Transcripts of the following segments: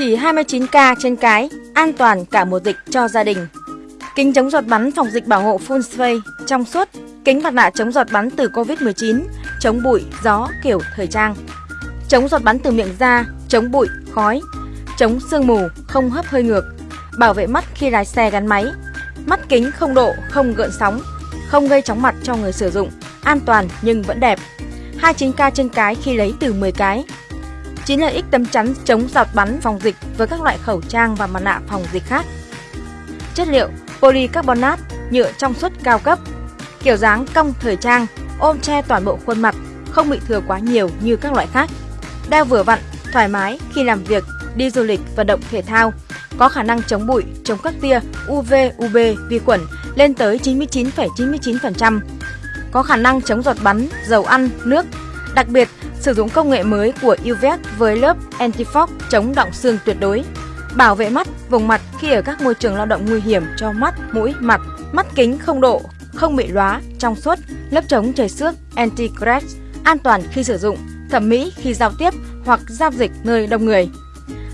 Chỉ 29k trên cái, an toàn cả mùa dịch cho gia đình. Kính chống giọt bắn phòng dịch bảo hộ full face trong suốt, kính mặt nạ chống giọt bắn từ Covid-19, chống bụi, gió kiểu thời trang. Chống giọt bắn từ miệng ra chống bụi, khói, chống sương mù, không hấp hơi ngược, bảo vệ mắt khi lái xe gắn máy. Mắt kính không độ, không gợn sóng, không gây chóng mặt cho người sử dụng, an toàn nhưng vẫn đẹp. 29k trên cái khi lấy từ 10 cái. 9 lợi ích tấm chắn chống giọt bắn phòng dịch với các loại khẩu trang và mặt nạ phòng dịch khác. Chất liệu polycarbonate, nhựa trong suốt cao cấp. Kiểu dáng cong thời trang, ôm che toàn bộ khuôn mặt, không bị thừa quá nhiều như các loại khác. Đeo vừa vặn, thoải mái khi làm việc, đi du lịch, vận động thể thao, có khả năng chống bụi, chống các tia UV, UB, vi khuẩn lên tới 99,99%. Có khả năng chống giọt bắn, dầu ăn, nước. Đặc biệt, sử dụng công nghệ mới của UVEC với lớp anti-fog chống động xương tuyệt đối. Bảo vệ mắt, vùng mặt khi ở các môi trường lao động nguy hiểm cho mắt, mũi, mặt. Mắt kính không độ, không bị lóa, trong suốt, lớp chống trời xước anti crash, an toàn khi sử dụng, thẩm mỹ khi giao tiếp hoặc giao dịch nơi đông người.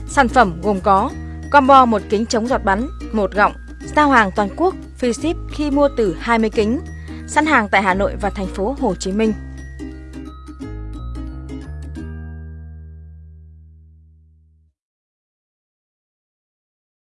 Sản phẩm gồm có combo một kính chống giọt bắn, một gọng, giao hàng toàn quốc, free ship khi mua từ 20 kính, sẵn hàng tại Hà Nội và thành phố Hồ Chí Minh.